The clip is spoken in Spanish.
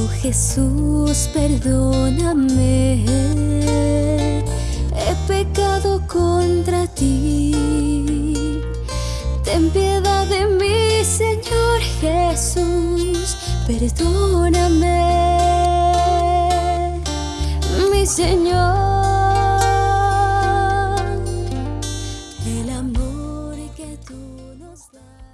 Oh Jesús, perdóname, he pecado contra ti. Ten piedad de mí, Señor Jesús, perdóname, mi Señor. El amor que tú nos das.